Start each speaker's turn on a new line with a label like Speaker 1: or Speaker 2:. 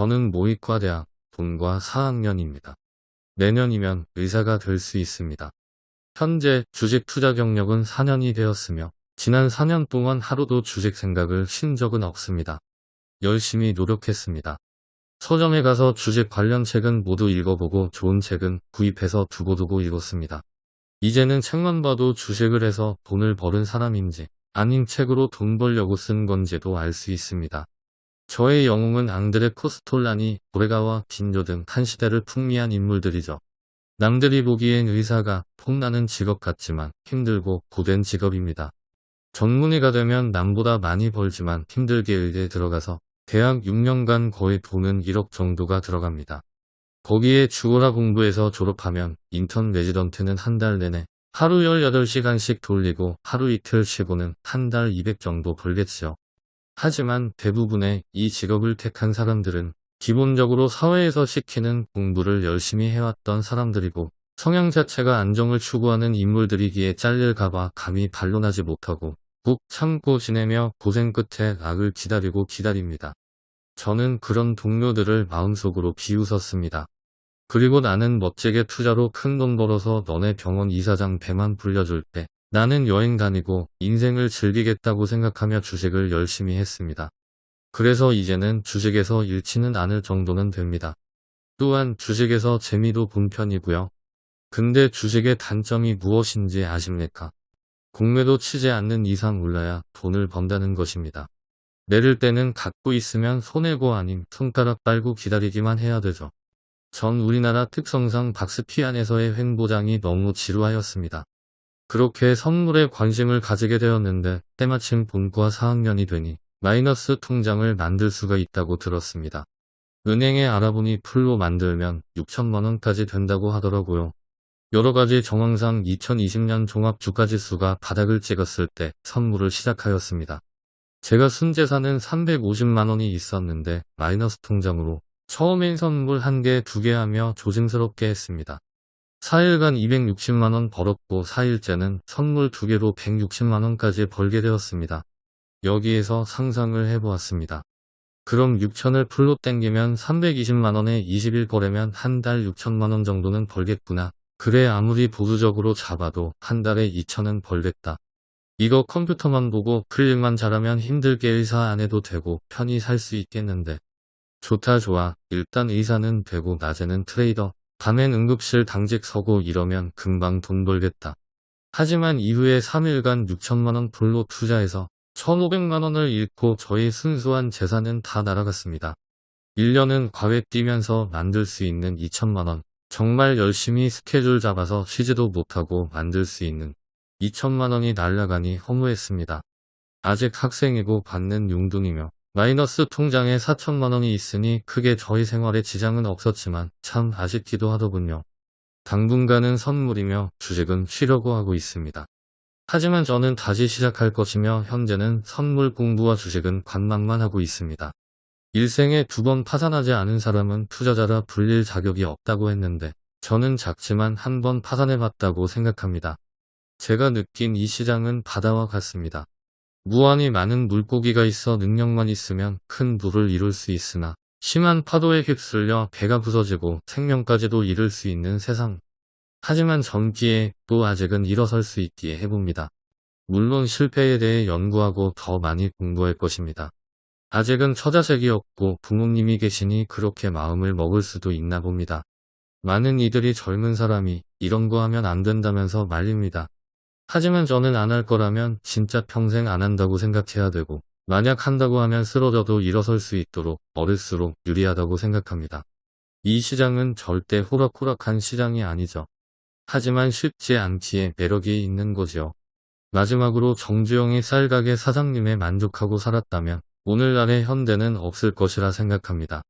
Speaker 1: 저는 모의과대학 본과 4학년입니다. 내년이면 의사가 될 수 있습니다. 현재 주식 투자 경력은 4년이 되었으며 지난 4년 동안 하루도 주식 생각을 쉰 적은 없습니다. 열심히 노력했습니다. 서점에 가서 주식 관련 책은 모두 읽어보고 좋은 책은 구입해서 두고두고 읽었습니다. 이제는 책만 봐도 주식을 해서 돈을 버는 사람인지 아닌 책으로 돈 벌려고 쓴 건지도 알 수 있습니다. 저의 영웅은 앙드레 코스톨라니, 고레가와 빈조 등 한 시대를 풍미한 인물들이죠. 남들이 보기엔 의사가 폼나는 직업 같지만 힘들고 고된 직업입니다. 전문의가 되면 남보다 많이 벌지만 힘들게 의대에 들어가서 대학 6년간 거의 돈은 1억 정도가 들어갑니다. 거기에 죽어라 공부해서 졸업하면 인턴 레지던트는 한 달 내내 하루 18시간씩 돌리고 하루 이틀 쉬고는 한 달 200 정도 벌겠죠. 하지만 대부분의 이 직업을 택한 사람들은 기본적으로 사회에서 시키는 공부를 열심히 해왔던 사람들이고 성향 자체가 안정을 추구하는 인물들이기에 잘릴까봐 감히 반론하지 못하고 꾹 참고 지내며 고생 끝에 악을 기다리고 기다립니다. 저는 그런 동료들을 마음속으로 비웃었습니다. 그리고 나는 멋지게 투자로 큰 돈 벌어서 너네 병원 이사장 배만 불려줄 때 나는 여행 다니고 인생을 즐기겠다고 생각하며 주식을 열심히 했습니다. 그래서 이제는 주식에서 잃지는 않을 정도는 됩니다. 또한 주식에서 재미도 본 편이고요. 근데 주식의 단점이 무엇인지 아십니까? 공매도 치지 않는 이상 올라야 돈을 번다는 것입니다. 내릴 때는 갖고 있으면 손해고 아님 손가락 빨고 기다리기만 해야 되죠. 전 우리나라 특성상 박스피 안에서의 횡보장이 너무 지루하였습니다. 그렇게 선물에 관심을 가지게 되었는데 때마침 본과 4학년이 되니 마이너스 통장을 만들 수가 있다고 들었습니다. 은행에 알아보니 풀로 만들면 6천만원까지 된다고 하더라고요. 여러가지 정황상 2020년 종합 주가지수가 바닥을 찍었을 때 선물을 시작하였습니다. 제가 순재산은 350만원이 있었는데 마이너스 통장으로 처음엔 선물 1개, 2개 하며 조심스럽게 했습니다. 4일간 260만원 벌었고 4일째는 선물 2개로 160만원까지 벌게 되었습니다. 여기에서 상상을 해보았습니다. 그럼 6천을 풀로 땡기면 320만원에 20일 거래면 한 달 6천만원 정도는 벌겠구나. 그래 아무리 보수적으로 잡아도 한 달에 2천은 벌겠다. 이거 컴퓨터만 보고 클릭만 잘하면 힘들게 의사 안 해도 되고 편히 살 수 있겠는데. 좋다 좋아. 일단 의사는 되고 낮에는 트레이더. 밤엔 응급실 당직 서고 이러면 금방 돈 벌겠다. 하지만 이후에 3일간 6천만원 불로 투자해서 1,500만원을 잃고 저의 순수한 재산은 다 날아갔습니다. 1년은 과외 뛰면서 만들 수 있는 2천만원. 정말 열심히 스케줄 잡아서 쉬지도 못하고 만들 수 있는 2천만원이 날아가니 허무했습니다. 아직 학생이고 받는 용돈이며 마이너스 통장에 4천만 원이 있으니 크게 저희 생활에 지장은 없었지만 참 아쉽기도 하더군요. 당분간은 선물이며 주식은 쉬려고 하고 있습니다. 하지만 저는 다시 시작할 것이며 현재는 선물 공부와 주식은 관망만 하고 있습니다. 일생에 두 번 파산하지 않은 사람은 투자자라 불릴 자격이 없다고 했는데 저는 작지만 한 번 파산해봤다고 생각합니다. 제가 느낀 이 시장은 바다와 같습니다. 무한히 많은 물고기가 있어 능력만 있으면 큰 부를 이룰 수 있으나 심한 파도에 휩쓸려 배가 부서지고 생명까지도 잃을 수 있는 세상. 하지만 젊기에 또 아직은 일어설 수 있기에 해봅니다. 물론 실패에 대해 연구하고 더 많이 공부할 것입니다. 아직은 처자식이 없고 부모님이 계시니 그렇게 마음을 먹을 수도 있나 봅니다. 많은 이들이 젊은 사람이 이런 거 하면 안 된다면서 말립니다. 하지만 저는 안 할 거라면 진짜 평생 안 한다고 생각해야 되고 만약 한다고 하면 쓰러져도 일어설 수 있도록 어릴수록 유리하다고 생각합니다. 이 시장은 절대 호락호락한 시장이 아니죠. 하지만 쉽지 않기에 매력이 있는 거죠. 마지막으로 정주영이 쌀가게 사장님에 만족하고 살았다면 오늘날의 현대는 없을 것이라 생각합니다.